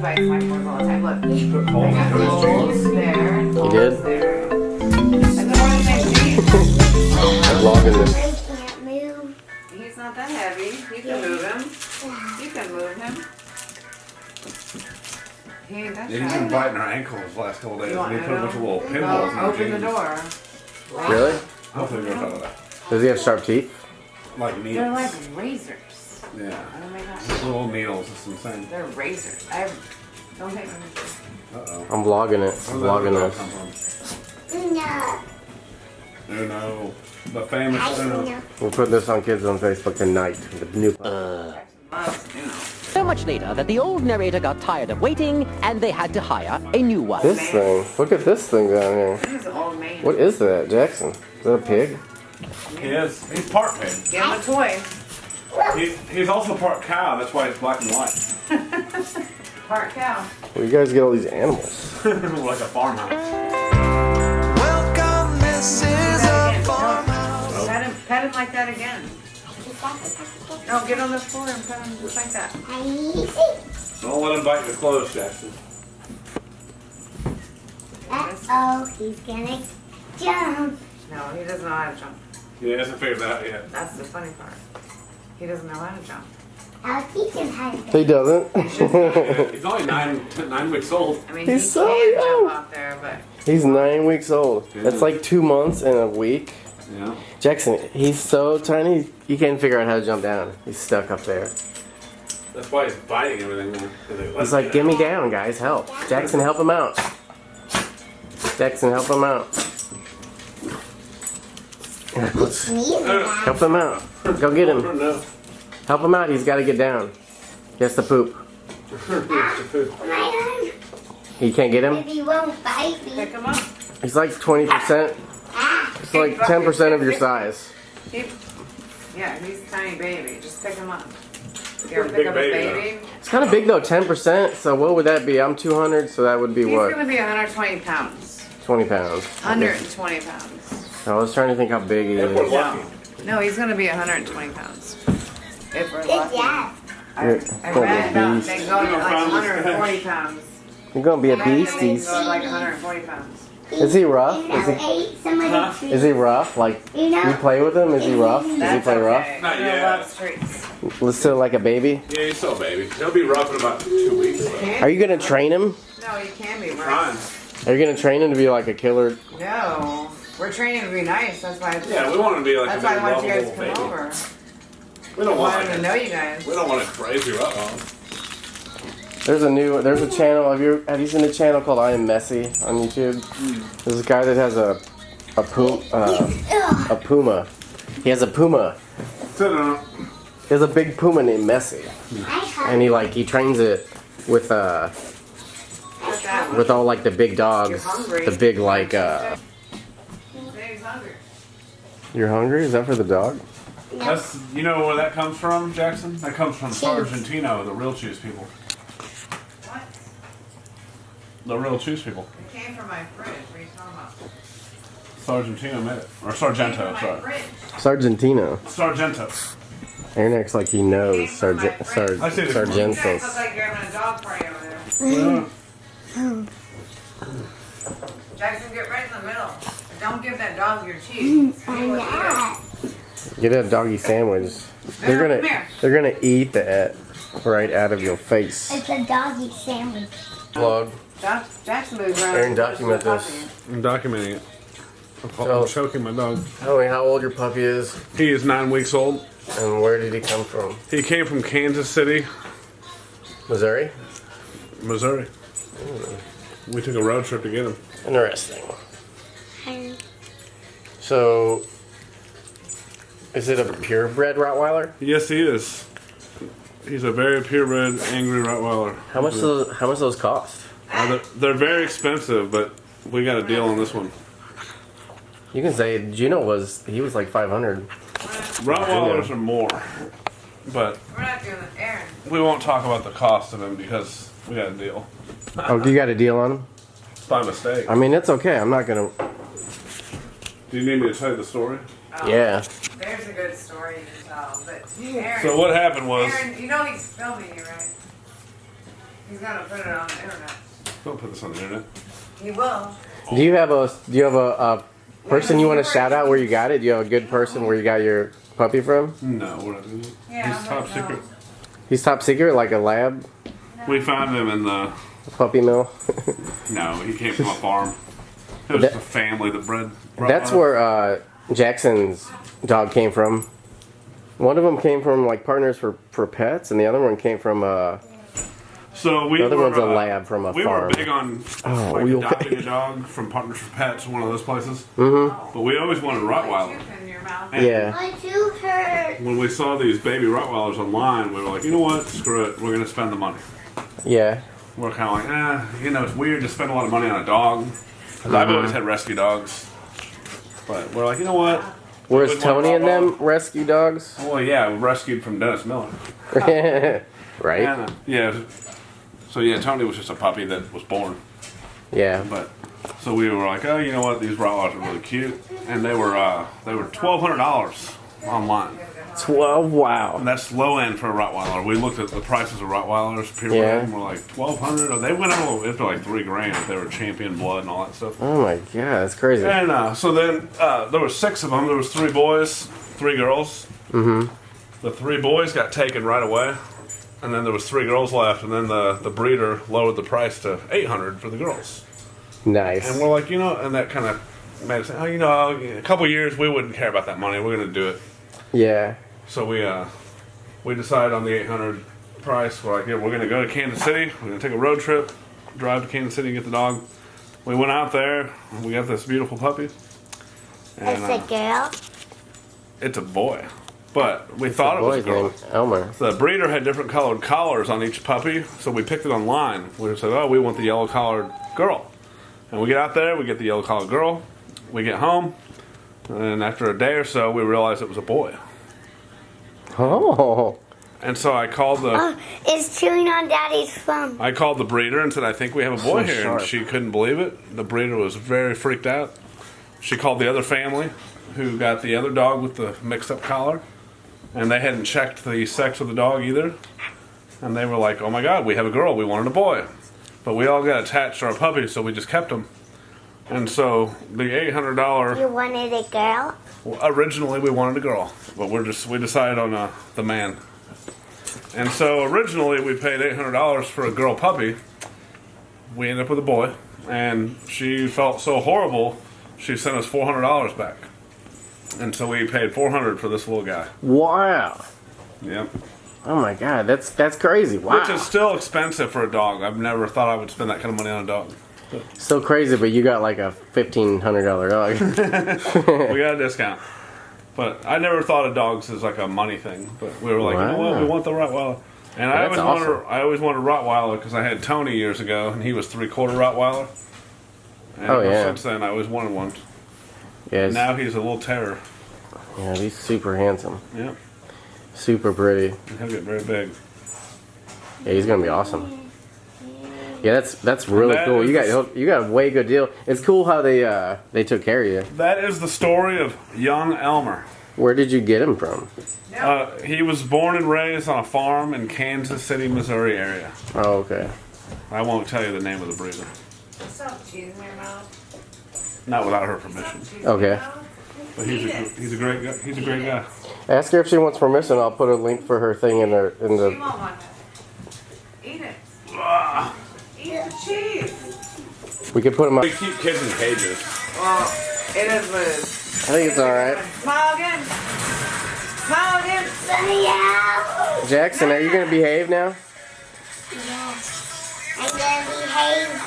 bites my toys all the time. Look. I got in his holes jeans. there. and holes did? There. And then one of my jeans. I'm logging this. I can't move. He's not that heavy. You can move him. You can move him. He ain't that Yeah, he's been biting our ankles the last couple days. You want And he put a bunch of little to pinholes in Well, our open the door. Really? Hopefully we don't talk about that. Does he have sharp teeth? Like needles. They're like razors. Yeah. Oh my gosh. Little needles. It's insane. They're razors. I don't take them. Uh-oh. I'm vlogging it. I'm vlogging Where did that this. come No. from? Uno. The famous I Uno. know. We'll put this on Kids on Facebook tonight. The new. Jackson loves Uno. So much later that the old narrator got tired of waiting and they had to hire a new one. This thing. Look at this thing down here. He's an old man. What is that, Jackson? Is that a pig? He is. He's part pig. Give him a toy. He, he's also part cow. That's why he's black and white. Part cow. Where you guys get all these animals? like a farmhouse. Welcome, this is a farmhouse. No. Pet him, pet him like that again. No, get on the floor and pet him just like that. Easy. Don't let him bite your clothes, Jackson. Uh-oh, he's gonna jump. No, he doesn't know how to jump. He hasn't figured that out yet. That's the funny part. He doesn't know how to jump. I'll teach him how to He doesn't. He's only nine, nine weeks old. I mean, He's he so can young. jump out there, but He's nine weeks old. That's like two months and a week. Yeah. Jackson, he's so tiny, he can't figure out how to jump down. He's stuck up there. That's why he's biting everything now. He's like, get me down, guys, help. Jackson, help him out. Jackson, help him out. Sneeze at Help him out. Go get him. Help him out. He's got to get down. He has to poop. my. He can't get him. He won't bite me. pick him up. He's like 20%. Ah, It's like 10% of your size. Yeah, he's a tiny baby. Just pick him up. You ever pick up baby, a baby? It's kind of big though, 10%. So what would that be? I'm 200, so that would be He's what? gonna be 120 pounds. 20 pounds. 120 pounds. I was trying to think how big he If we're is. lucky. No, he's gonna be 120 pounds. If we're good lucky. job. I, I gonna read be a about beast. they like 140 pounds. You're gonna be a read beast. they He's, go to like 140 pounds. is he rough? Is he, ate some of Huh? is he rough? Like, You know, you play with him? Is he rough? Does he That's play rough? okay. Not He yet. loves treats. Listen like a baby? Yeah, he's still a baby. He'll be rough in about two weeks. though. Are you gonna train him? No, he can be rough. Are you gonna train him to be like a killer? No, we're training to be nice. That's why. Yeah, we want to be like That's a why big I want you guys to come baby. over. We don't want want to know you guys. we don't want to craze you up on. There's a new, there's a channel. Have you have you seen a channel called I Am Messy on YouTube? There's a guy that has a a puma, uh, a puma. He has a puma. Sit. He has a big puma named Messy, and he like he trains it with uh with all like the big dogs, the big like uh. Say he's hungry. You're hungry? Is that for the dog? That's you know where that comes from, Jackson? That comes from Sargentino, the real cheese people. What? The real cheese people. It came from my fridge. What are you talking about? Sargentino made it. Or It came from Sargento, my sorry. fridge. Sargentino. Sargento. Aaron acts like he knows Sargent Sarg I see this You guys look Sargentos. like you're having a dog party over there. Yeah. Jackson, get right in the middle. Don't give that dog your cheese. He I'm will eat it. not. Get a doggy sandwich. They're gonna they're gonna eat that right out of your face. It's a doggy sandwich. Vlog. Jack- Jackson moves around. Aaron, document this. I'm documenting it. I'm, So- I'm choking my dog. Tell me how old your puppy is He is nine weeks old. and where did he come from? He came from Kansas City, Missouri? Missouri. We took a road trip to get him. Interesting. So, is it a purebred Rottweiler? Yes, he is. He's a very purebred, angry Rottweiler. How much those How much those cost? Uh, they're, they're very expensive, but we got a deal on this one. You can say Gino was he was like five hundred. Rottweilers are more, but We're not doing it. Aaron. we won't talk about the cost of him because we got a deal. Oh, you got a deal on him? By mistake. I mean, it's okay. I'm not gonna. Do you need me to tell you the story? Um, yeah. There's a good story to tell. But Aaron. So what happened was, Aaron, you know he's filming you, right? He's gonna put it on the internet. Don't put this on the internet. He will. Do you have a do you have a, a person you want to shout out where you got it? Do you have a good person where you got your puppy from? No, we're not doing it. Yeah, He's top no. secret. He's top secret, like a lab We found him in the. puppy mill. No, he came from a farm. It was That- just a family that bred. That's where uh, Jackson's dog came from. One of them came from like Partners for, for Pets, and the other one came from uh, So we the other were, one's a uh, lab from a we farm. were big on Oh, like we okay? adopting a dog from Partners for Pets, one of those places. Mm-hmm. But we always wanted a Rottweiler. Tooth in your mouth. And yeah. My tooth hurts. When we saw these baby Rottweilers online, we were like, you know what? Screw it. We're gonna spend the money. Yeah. We're kind of like, eh, you know, it's weird to spend a lot of money on a dog. because I've always had rescue dogs. But we're like, you know what? Where's Tony and them rescue dogs? Well, yeah, rescued from Dennis Miller. right? And, uh, yeah. So yeah, Tony was just a puppy that was born. Yeah. But so we were like, oh, you know what? These Rottweilers are really cute, and they were uh, they were twelve hundred dollars online. Twelve. Wow. And that's low end for a Rottweiler. We looked at the prices of Rottweilers, purebred, Yeah. and we're like twelve hundred. Or they went up into like three grand if they were champion blood and all that stuff. Oh my god, that's crazy. And uh, so then uh, there were six of them. There was three boys, three girls. Mm-hmm. The three boys got taken right away, and then there was three girls left. And then the the breeder lowered the price to eight hundred for the girls. Nice. And we're like, you know, and that kind of made us say, oh, you know, a couple years we wouldn't care about that money. We're gonna do it. Yeah. So we uh, we decided on the eight hundred price. We're like, yeah, we're gonna go to Kansas City. We're gonna take a road trip, drive to Kansas City and get the dog. We went out there. and We got this beautiful puppy. And, It's a uh, girl. it's a boy, but we thought it was a girl. name Elmer. The breeder had different colored collars on each puppy, so we picked it online. We said, "Oh, we want the yellow collared girl," and we get out there. We get the yellow collared girl. We get home, and after a day or so, we realized it was a boy. Oh. And so I called the uh, Oh, it's chewing on Daddy's thumb. I called the breeder and said, "I think we have a boy So here," sharp. and she couldn't believe it. The breeder was very freaked out. She called the other family, who got the other dog with the mixed-up collar, and they hadn't checked the sex of the dog either. And they were like, "Oh my God, we have a girl. We wanted a boy," but we all got attached to our puppies, so we just kept them. And so the eight hundred dollar You wanted a girl? originally we wanted a girl, but we're just we decided on uh, the man. And so originally we paid eight hundred dollars for a girl puppy. We ended up with a boy, and she felt so horrible, she sent us four hundred dollars back. And so we paid four hundred for this little guy. Wow. Yep. Oh my god, that's that's crazy. Wow. Which is still expensive for a dog. I've never thought I would spend that kind of money on a dog. So crazy, but you got like a fifteen hundred dollar dog. we got a discount. But I never thought of dogs as like a money thing. But we were like, you know what? We want the Rottweiler. And I always wanted. I always wanted a Rottweiler because I had Tony years ago, and he was three quarter Rottweiler. And Oh, yeah. Since then, I always wanted one. yes. Now he's a little terror. yeah, he's super handsome, Yeah, super pretty. he'll get very big. Yeah, he's gonna be awesome. Yeah, that's that's really That cool. You is- got you got a way good deal. It's cool how they uh they took care of you. That is the story of young Elmer. Where did you get him from? Uh, he was born and raised on a farm in Kansas City, Missouri area. Oh, okay. I won't tell you the name of the breeder, Stop cheese in your mouth. not without her permission. Okay. But he's a he's a great guy. He's a great guy. Ask her if she wants permission. I'll put a link for her thing in the in She the. won't want it. Eat it. Ah. Eat cheese. We could put them up. We keep kids in cages. Well, it is what it is. I think it's all right. Smile again. Smile again. Let me out. Jackson, are you gonna behave now? Yes. I'm gonna behave.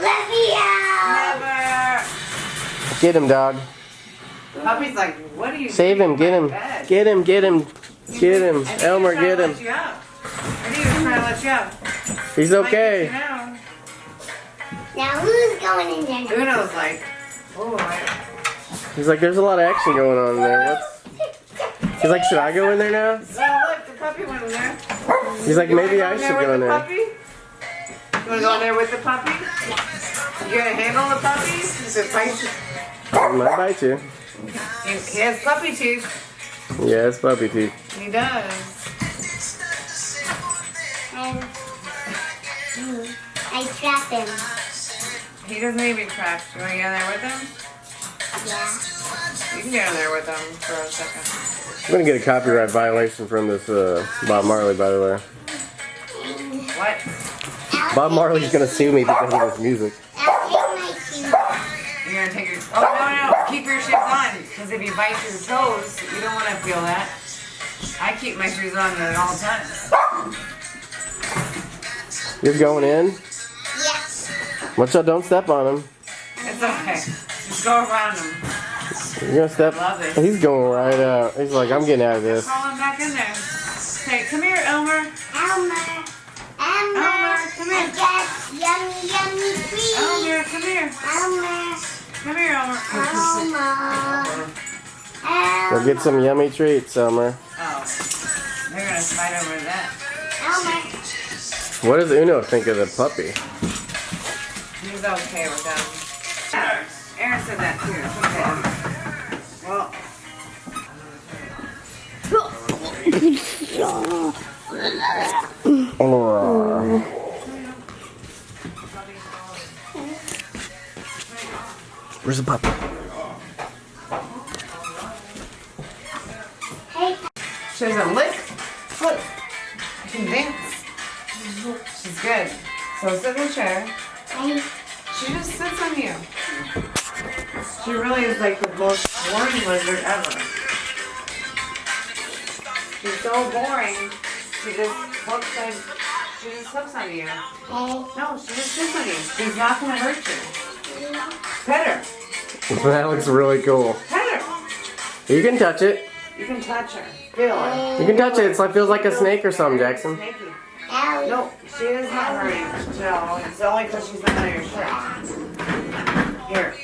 Let me out. Never. Get him, dog. Puppy's like, what are you Save doing him. Get him. bed? Get him. Get him. Get him. Elmer, get to him. Let you. I think he was trying to let you out. He's Might get you okay. now. Now who's going in there? Uno's like, oh, I- He's like, there's a lot of action going on in there. What's? He's like, should I go in there now? oh look, the puppy went in there. He's like, You wanna maybe go I in should there with go in the there. Puppy? You wanna go in there with the puppy? You gonna handle the puppy? Does it bite you? He might bite you. He he has puppy teeth. Yeah, it's puppy teeth. He does. And mm, I trap him. He doesn't need to be trapped. You want to get in there with him? Yeah. You can get in there with him for a second. I'm gonna get a copyright violation from this uh, Bob Marley, by the way. What? Bob Marley's gonna sue me because of this music. I'll take my shoes off. You're gonna take your. Oh no no! Keep your shoes on, because if you bite your toes, you don't want to feel that. I keep my shoes on at all times. You're going in. Yes. Watch out! Don't step on him. It's okay. Just go around them. You're gonna step. Love it. He's going right out. He's like, I'm getting out of this. Crawl him back in there. Say, come here, Elmer. Elmer. Elmer. Elmer, come here. I got yummy, yummy treats. Elmer, come here. Elmer. Come here, Elmer. Elmer. Go Elmer. get some yummy treats, Summer. What does Uno think of the puppy? He's okay with them. Aaron said that too. It's okay. Well, Where's the puppy? Hey, she doesn't So sit in the chair. hey. She just sits on you. She really is like the most boring lizard ever. She's so boring. She just hooks on. She just hooks on you. Hey. No, she just sits on you. She's not gonna hurt you. Pet her. That looks really cool. Pet her. You can touch it. You can touch her. Feel her. You can touch it. It's like feels like a snake or something, Jackson. Snaky. No, she is not hurting. No, it's only because she's not on your shirt. Here,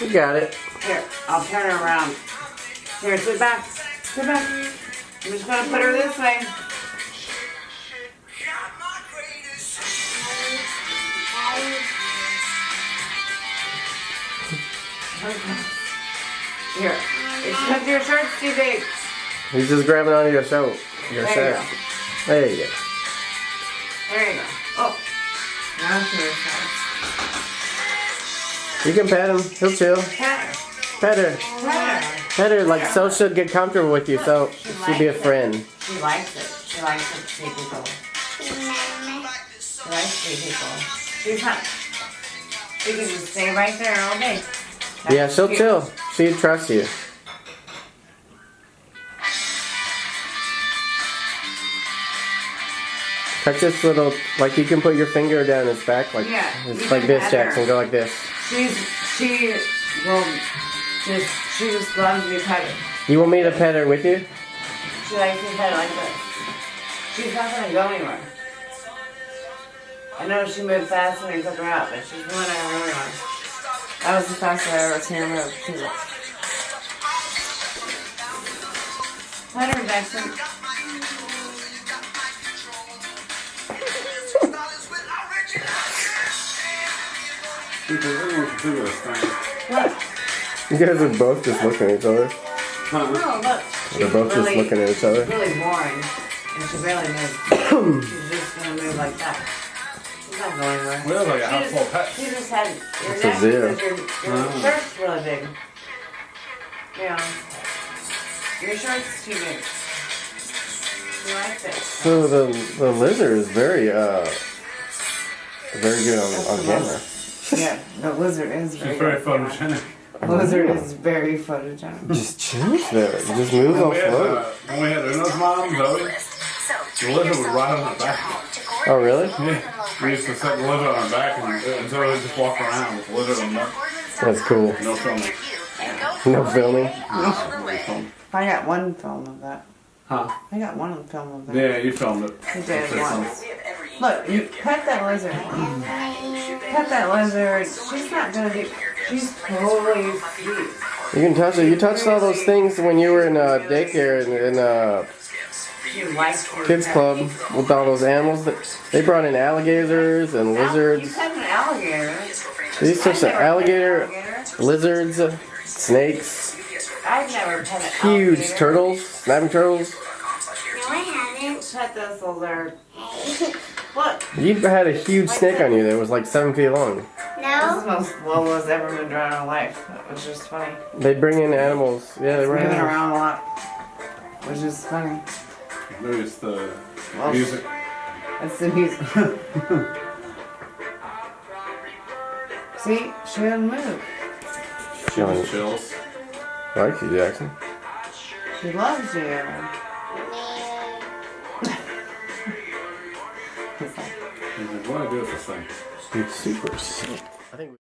You got it. here, I'll turn her around. Here, sit back. Sit back. I'm just gonna put her this way. Here. It's because your shirt's too big. He's just grabbing onto your shirt. Your There you shirt. go. There you go. There you go. Oh. Now to your side. You can pet him. He'll chill. Pet her. Pet her. Pet her. Pet her. Like so should get comfortable with you. So she'd be a friend. She likes it. She likes to see people. She likes to see people. She's not. She can just stay right there all day. That's Yeah, she'll cute. chill. She'd trust you. Touch this little, like you can put your finger down its back, like Yeah, it's like this. Jackson. Go like this. She's she will just she just loves to be petted. You want me to pet her with you? She likes to pet like this. She's not gonna go anywhere. I know she moved fast when I took her out, but she's going everywhere. That was the fastest I ever seen her move. Pet her, Jackson. Look. You guys are both just looking at each other. No, look. They're She's both just looking at each other. really boring, and she barely moves. She's just gonna move like that. She's not going anywhere. We have like a She house just- full of pets. She just had your It's a neck zoo. because your, your Oh. shirt's really big. Yeah. Your shirt's too big. She likes it. So the the lizard is very uh very good on, on camera. Yeah, the lizard is She's very, very good camera. photogenic. Lizard is very photogenic. Just chills there. Just move on We had, float. uh, when we had Uno's mom, Zoe, the lizard would ride on her back. Oh really? Yeah. We used to set the lizard on her back and, and Zoe would just walk around with the lizard on her back. That's cool. No filming. No filming. No. I got one film of that. Huh? I got one film of that. Yeah, you filmed it. I did once. Look, you pet that lizard. Pet that lizard. She's not gonna be. She's totally sweet. You can touch it. You touched all those things when you were in uh, daycare and in uh, She likes to be kids club with all those animals. That they brought in alligators and You lizards. pet an alligator. These I've are some never pet an alligator, alligator. lizards, uh, snakes, I've never pet an huge alligator. turtles, snapping turtles. No, I haven't. pet thistles are. Look, You had a huge snake on you that was like seven feet long. No. this is the most Lola's ever moved around in her life. That was just funny. They bring in animals. Yeah, they It's bring moving in around a lot, which is funny. Maybe it's the Well, music. That's the music. See, she didn't move. She, Chilling. Chills. I like you, Jackson. She loves you. What do I do with this thing? Dude, super sick. I think.